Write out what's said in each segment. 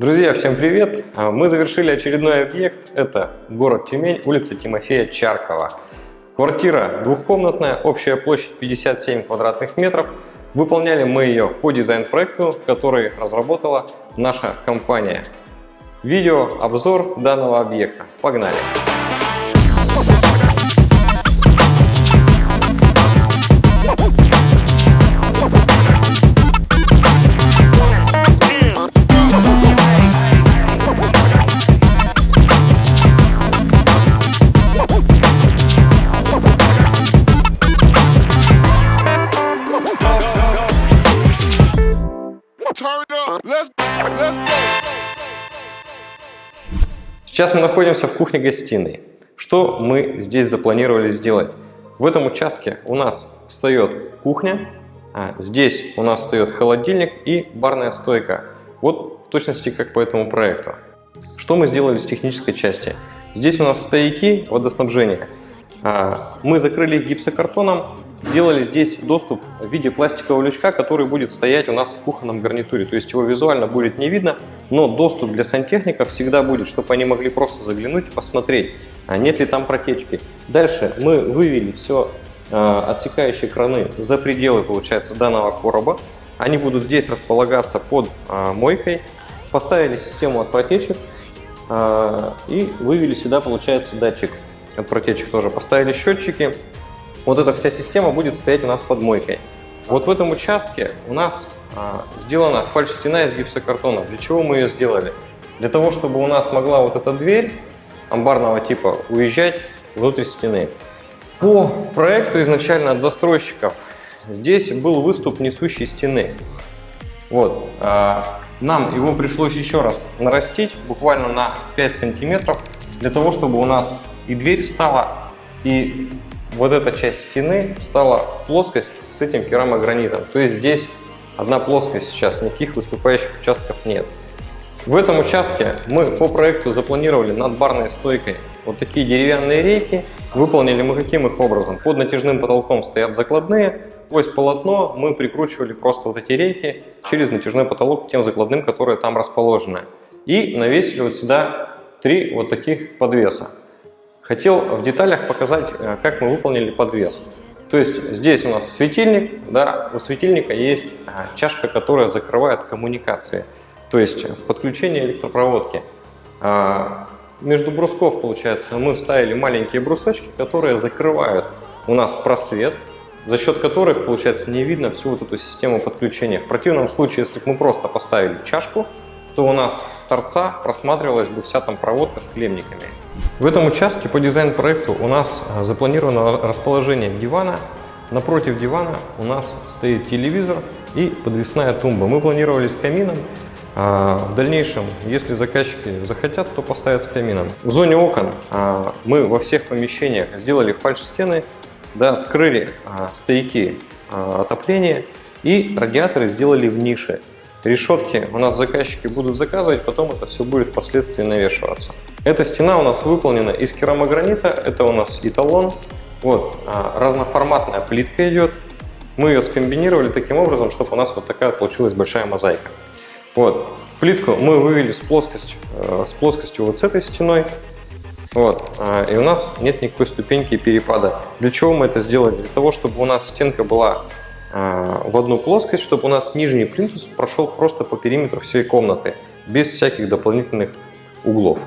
Друзья, всем привет! А, мы завершили очередной объект. Это город Тюмень, улица Тимофея Чаркова. Квартира двухкомнатная, общая площадь 57 квадратных метров. Выполняли мы ее по дизайн-проекту, который разработала наша компания. Видео обзор данного объекта. Погнали! Сейчас мы находимся в кухне-гостиной. Что мы здесь запланировали сделать? В этом участке у нас встает кухня, а здесь у нас встает холодильник и барная стойка. Вот в точности как по этому проекту. Что мы сделали с технической части? Здесь у нас стояки водоснабжения. А, мы закрыли их гипсокартоном, сделали здесь доступ в виде пластикового лючка, который будет стоять у нас в кухонном гарнитуре. То есть его визуально будет не видно, но доступ для сантехников всегда будет, чтобы они могли просто заглянуть и посмотреть, а нет ли там протечки. Дальше мы вывели все э, отсекающие краны за пределы, получается, данного короба. Они будут здесь располагаться под э, мойкой. Поставили систему от протечек э, и вывели сюда, получается, датчик от протечек тоже. Поставили счетчики вот эта вся система будет стоять у нас под мойкой. Вот в этом участке у нас сделана фальш-стена из гипсокартона. Для чего мы ее сделали? Для того, чтобы у нас могла вот эта дверь амбарного типа уезжать внутрь стены. По проекту изначально от застройщиков здесь был выступ несущей стены. Вот. А, нам его пришлось еще раз нарастить, буквально на 5 сантиметров, для того, чтобы у нас и дверь встала, и вот эта часть стены стала плоскость с этим керамогранитом. То есть здесь одна плоскость сейчас, никаких выступающих участков нет. В этом участке мы по проекту запланировали над барной стойкой вот такие деревянные рейки. Выполнили мы каким их образом? Под натяжным потолком стоят закладные, есть полотно мы прикручивали просто вот эти рейки через натяжной потолок к тем закладным, которые там расположены. И навесили вот сюда три вот таких подвеса. Хотел в деталях показать, э, как мы выполнили подвес. То есть здесь у нас светильник, да, у светильника есть э, чашка, которая закрывает коммуникации, то есть подключение электропроводки. А, между брусков, получается, мы вставили маленькие брусочки, которые закрывают у нас просвет, за счет которых, получается, не видно всю вот эту систему подключения. В противном случае, если бы мы просто поставили чашку, то у нас с торца просматривалась бы вся там проводка с клемниками. В этом участке по дизайн-проекту у нас а, запланировано расположение дивана. Напротив дивана у нас стоит телевизор и подвесная тумба. Мы планировали с камином. А в дальнейшем, если заказчики захотят, то поставят с камином. В зоне окон а, мы во всех помещениях сделали фальш-стены, да, скрыли стояки отопления и радиаторы сделали в нише. Решетки у нас заказчики будут заказывать, потом это все будет впоследствии навешиваться. Эта стена у нас выполнена из керамогранита, это у нас эталон. Вот, а, разноформатная плитка идет. Мы ее скомбинировали таким образом, чтобы у нас вот такая получилась большая мозаика. Вот, плитку мы вывели с плоскостью, э, с плоскостью вот с этой стеной. Вот, а, и у нас нет никакой ступеньки перепада. Для чего мы это сделали? Для того, чтобы у нас стенка была в одну плоскость, чтобы у нас нижний плинтус прошел просто по периметру всей комнаты, без всяких дополнительных углов.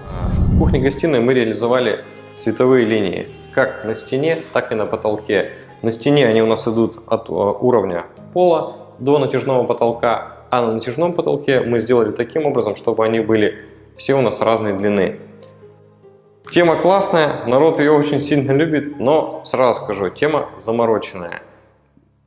В кухне-гостиной мы реализовали световые линии, как на стене, так и на потолке. На стене они у нас идут от а, уровня пола до натяжного потолка, а на натяжном потолке мы сделали таким образом, чтобы они были все у нас разной длины. Тема классная, народ ее очень сильно любит, но сразу скажу, тема замороченная.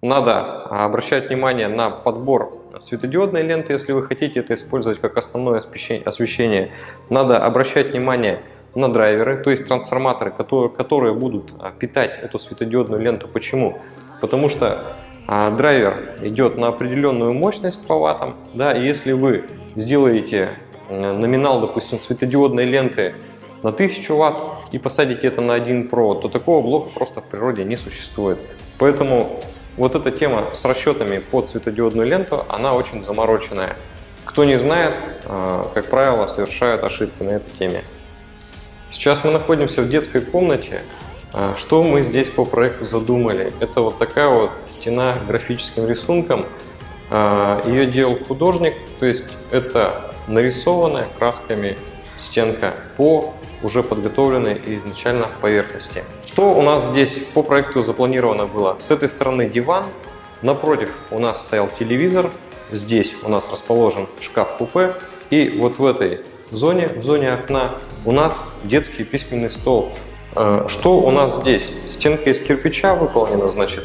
Надо обращать внимание на подбор светодиодной ленты, если вы хотите это использовать как основное освещение. Надо обращать внимание на драйверы, то есть трансформаторы, которые, будут а, питать эту светодиодную ленту. Почему? Потому что а, драйвер идет на определенную мощность по ваттам. Да, и если вы сделаете номинал, допустим, светодиодной ленты на 1000 ватт и посадите это на один провод, то такого блока просто в природе не существует. Поэтому вот эта тема с расчетами под светодиодную ленту, она очень замороченная. Кто не знает, а, как правило, совершают ошибки на этой теме. Сейчас мы находимся в детской комнате. А, что мы здесь по проекту задумали? Это вот такая вот стена графическим рисунком. А, Ее делал художник, то есть это нарисованная красками стенка по уже подготовленной изначально поверхности. Что у нас здесь по проекту запланировано было? С этой стороны диван, напротив у нас стоял телевизор, здесь у нас расположен шкаф-купе, и вот в этой зоне, в зоне окна, у нас детский письменный стол. Э, что у нас здесь? Стенка из кирпича выполнена, значит.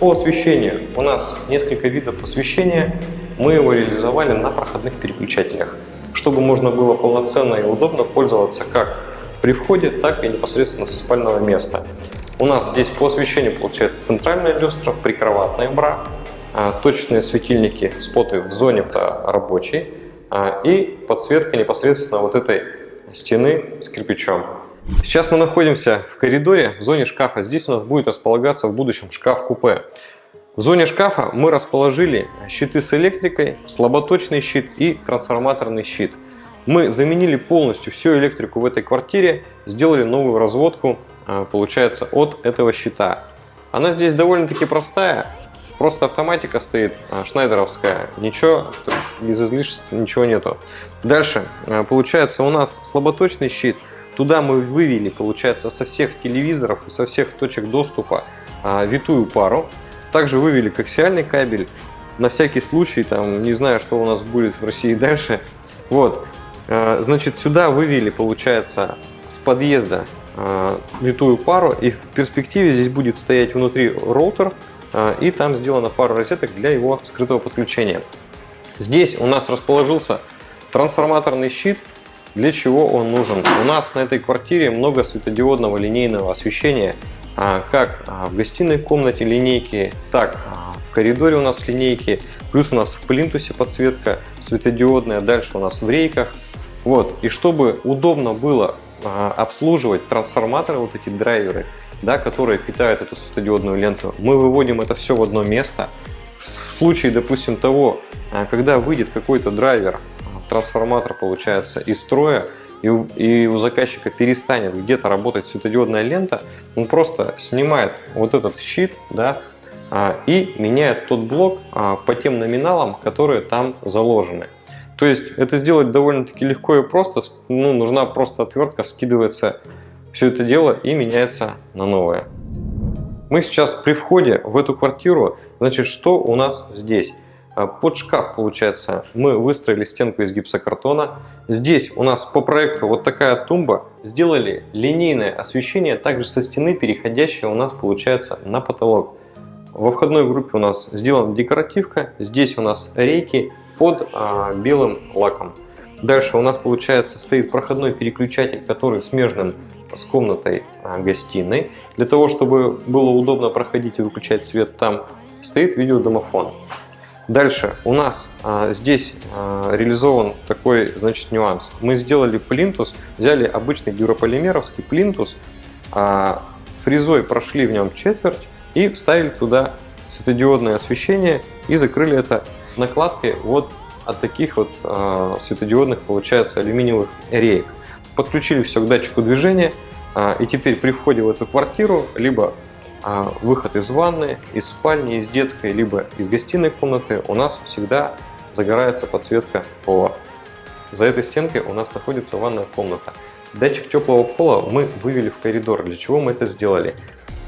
По освещению у нас несколько видов освещения. Мы его реализовали на проходных переключателях, чтобы можно было полноценно и удобно пользоваться как при входе, так и непосредственно со спального места. У нас здесь по освещению получается центральная люстра, прикроватная бра, а, точечные светильники, споты в зоне рабочей а, и подсветка непосредственно вот этой стены с кирпичом. Сейчас мы находимся в коридоре в зоне шкафа. Здесь у нас будет располагаться в будущем шкаф-купе. В зоне шкафа мы расположили щиты с электрикой, слаботочный щит и трансформаторный щит. Мы заменили полностью всю электрику в этой квартире, сделали новую разводку, а, получается, от этого щита. Она здесь довольно-таки простая, Просто автоматика стоит, а, шнайдеровская, ничего, без излишеств ничего нету. Дальше, а, получается у нас слаботочный щит. Туда мы вывели, получается, со всех телевизоров и со всех точек доступа витую пару. Также вывели коаксиальный кабель. На всякий случай, там, не знаю, что у нас будет в России дальше. Вот, значит, сюда вывели, получается, с подъезда витую пару. И в перспективе здесь будет стоять внутри роутер, а, и там сделана пара розеток для его скрытого подключения. Здесь у нас расположился трансформаторный щит. Для чего он нужен? У нас на этой квартире много светодиодного линейного освещения, как в гостиной комнате линейки, так в коридоре у нас линейки, плюс у нас в плинтусе подсветка светодиодная, дальше у нас в рейках. Вот. И чтобы удобно было обслуживать трансформаторы, вот эти драйверы, да, которые питают эту светодиодную ленту, мы выводим это все в одно место. В случае, допустим, того, а, когда выйдет какой-то драйвер, трансформатор получается из строя, и у, и у заказчика перестанет где-то работать светодиодная лента, он просто снимает вот этот щит, да, а, и меняет тот блок а, по тем номиналам, которые там заложены. То есть это сделать довольно-таки легко и просто, ну, нужна просто отвертка, скидывается все это дело и меняется на новое. Мы сейчас при входе в эту квартиру, значит, что у нас здесь? А, под шкаф, получается, мы выстроили стенку из гипсокартона. Здесь у нас по проекту вот такая тумба. Сделали линейное освещение, также со стены, переходящее у нас получается на потолок. Во входной группе у нас сделана декоративка. Здесь у нас рейки под а, белым лаком. Дальше у нас получается стоит проходной переключатель, который смежным с комнатой а, гостиной. Для того, чтобы было удобно проходить и выключать свет там, стоит видеодомофон. Дальше у нас а, здесь а, реализован такой значит, нюанс. Мы сделали плинтус, взяли обычный дюрополимеровский плинтус, а, фрезой прошли в нем четверть и вставили туда светодиодное освещение и закрыли это накладкой вот от таких вот а, светодиодных, получается, алюминиевых реек подключили все к датчику движения, а, и теперь при входе в эту квартиру либо а, выход из ванны, из спальни, из детской, либо из гостиной комнаты у нас всегда загорается подсветка пола. За этой стенкой у нас находится ванная комната. Датчик теплого пола мы вывели в коридор. Для чего мы это сделали?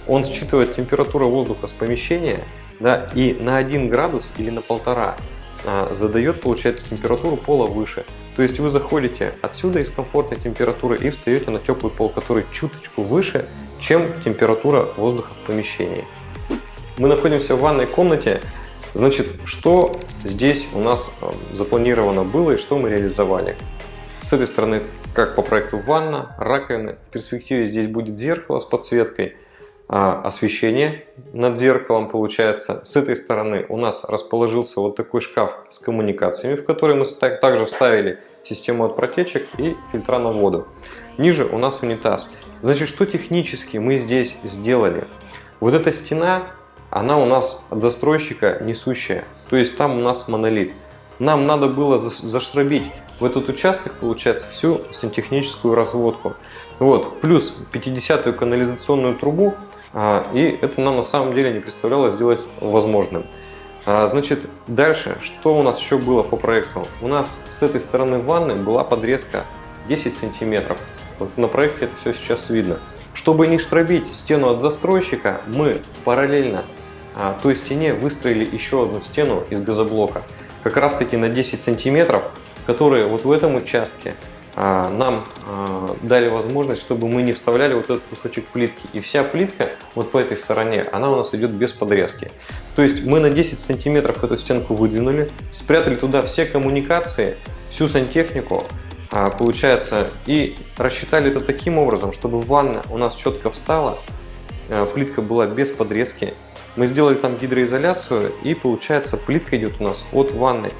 Он считывает температуру воздуха с помещения да, и на 1 градус или на полтора а, задает, получается, температуру пола выше. То есть вы заходите отсюда из комфортной температуры и встаете на теплый пол, который чуточку выше, чем температура воздуха в помещении. Мы находимся в ванной комнате. Значит, что здесь у нас а, запланировано было и что мы реализовали? С этой стороны, как по проекту ванна, раковины. В перспективе здесь будет зеркало с подсветкой. А, освещение над зеркалом получается. С этой стороны у нас расположился вот такой шкаф с коммуникациями, в который мы также вставили систему от протечек и фильтра на воду. Ниже у нас унитаз. Значит, что технически мы здесь сделали? Вот эта стена, она у нас от застройщика несущая. То есть там у нас монолит. нам надо было заштробить в этот участок, получается, всю сантехническую разводку. Вот, плюс 50-ю канализационную трубу, и это нам на самом деле не представлялось сделать возможным. А, значит, дальше, что у нас еще было по проекту? У нас с этой стороны ванны была подрезка 10 сантиметров. Вот на проекте это все сейчас видно. Чтобы не штробить стену от застройщика, мы параллельно а, той стене выстроили еще одну стену из газоблока. Как раз таки на 10 сантиметров, которые вот в этом участке а, нам а, дали возможность, чтобы мы не вставляли вот этот кусочек плитки. И вся плитка вот по этой стороне, она у нас идет без подрезки. То есть мы на 10 сантиметров эту стенку выдвинули, спрятали туда все коммуникации, всю сантехнику, а, получается, и рассчитали это таким образом, чтобы ванна у нас четко встала, а, плитка была без подрезки. Мы сделали там гидроизоляцию, и получается плитка идет у нас от ванны.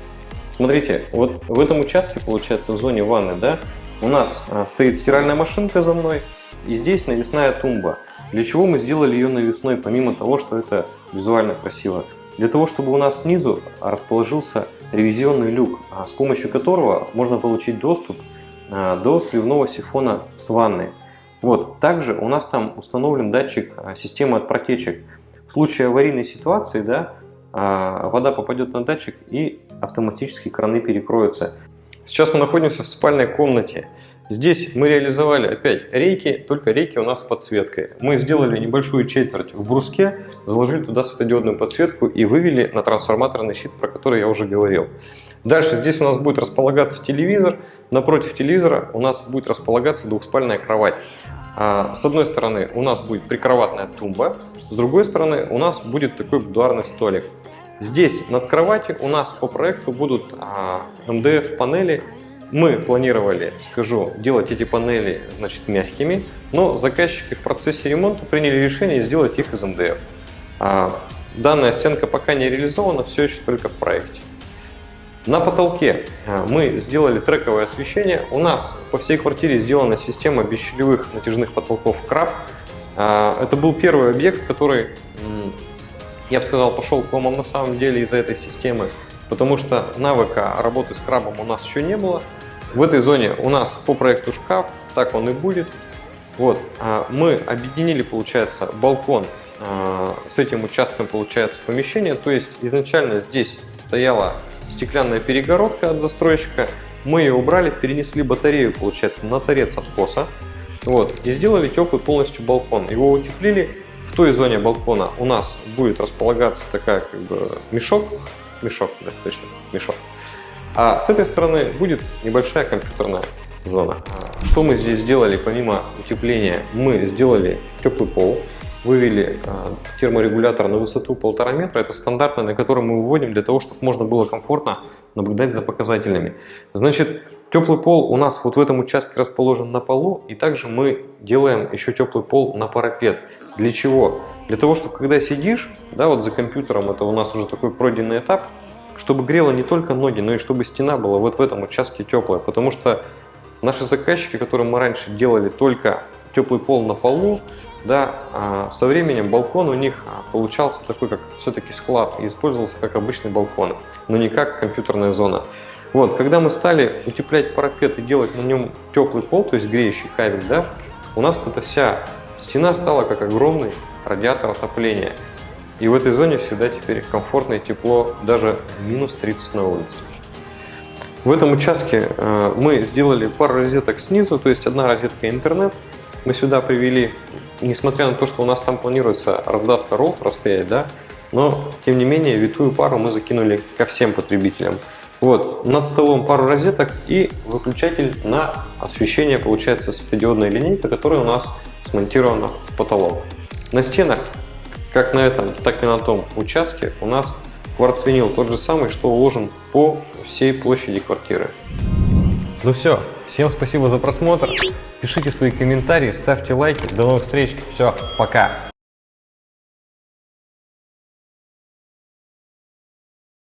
Смотрите, вот в этом участке, получается, в зоне ванны, да, у нас а, стоит стиральная машинка за мной, и здесь навесная тумба. Для чего мы сделали ее навесной, помимо того, что это визуально красиво? Для того, чтобы у нас снизу расположился ревизионный люк, а с помощью которого можно получить доступ а, до сливного сифона с ванной. Вот. Также у нас там установлен датчик системы от протечек. В случае аварийной ситуации да, вода попадет на датчик и автоматически краны перекроются. Сейчас мы находимся в спальной комнате. Здесь мы реализовали опять рейки, только рейки у нас с подсветкой. Мы сделали небольшую четверть в бруске, заложили туда светодиодную подсветку и вывели на трансформаторный щит, про который я уже говорил. Дальше здесь у нас будет располагаться телевизор. Напротив телевизора у нас будет располагаться двухспальная кровать. А, с одной стороны у нас будет прикроватная тумба, с другой стороны у нас будет такой будуарный столик. Здесь над кроватью у нас по проекту будут а, МДФ панели мы планировали, скажу, делать эти панели значит, мягкими, но заказчики в процессе ремонта приняли решение сделать их из МДФ. А данная стенка пока не реализована, все еще только в проекте. На потолке а, мы сделали трековое освещение. У нас по всей квартире сделана система бесщелевых натяжных потолков краб. А, это был первый объект, который, я бы сказал, пошел к ломам на самом деле из-за этой системы потому что навыка работы с крабом у нас еще не было. В этой зоне у нас по проекту шкаф, так он и будет. Вот, а мы объединили, получается, балкон а, с этим участком, получается, помещение. То есть изначально здесь стояла стеклянная перегородка от застройщика. Мы ее убрали, перенесли батарею, получается, на торец откоса. Вот, и сделали теплый полностью балкон. Его утеплили. В той зоне балкона у нас будет располагаться такая как бы мешок мешок, да, точно, мешок. А с этой стороны будет небольшая компьютерная зона. Что мы здесь сделали помимо утепления? Мы сделали теплый пол, вывели а, терморегулятор на высоту полтора метра. Это стандартный, на котором мы выводим для того, чтобы можно было комфортно наблюдать за показателями. Значит, теплый пол у нас вот в этом участке расположен на полу, и также мы делаем еще теплый пол на парапет. Для чего? Для того, чтобы когда сидишь, да, вот за компьютером, это у нас уже такой пройденный этап, чтобы грело не только ноги, но и чтобы стена была вот в этом участке теплая. Потому что наши заказчики, которым мы раньше делали только теплый пол на полу, да, а со временем балкон у них получался такой, как все-таки склад, и использовался как обычный балкон, но не как компьютерная зона. Вот, когда мы стали утеплять парапет и делать на нем теплый пол, то есть греющий кабель, да, у нас эта вся стена стала как огромный радиатор отопления. И в этой зоне всегда теперь комфортно и тепло, даже минус 30 на улице. В этом участке э, мы сделали пару розеток снизу, то есть одна розетка интернет. Мы сюда привели, несмотря на то, что у нас там планируется раздатка роутера стоять, да, но тем не менее витую пару мы закинули ко всем потребителям. Вот, над столом пару розеток и выключатель на освещение, получается, светодиодная линейка, которая у нас смонтирована в потолок. На стенах, как на этом, так и на том участке, у нас кварцвинил тот же самый, что уложен по всей площади квартиры. Ну все, всем спасибо за просмотр. Пишите свои комментарии, ставьте лайки. До новых встреч. Все, пока.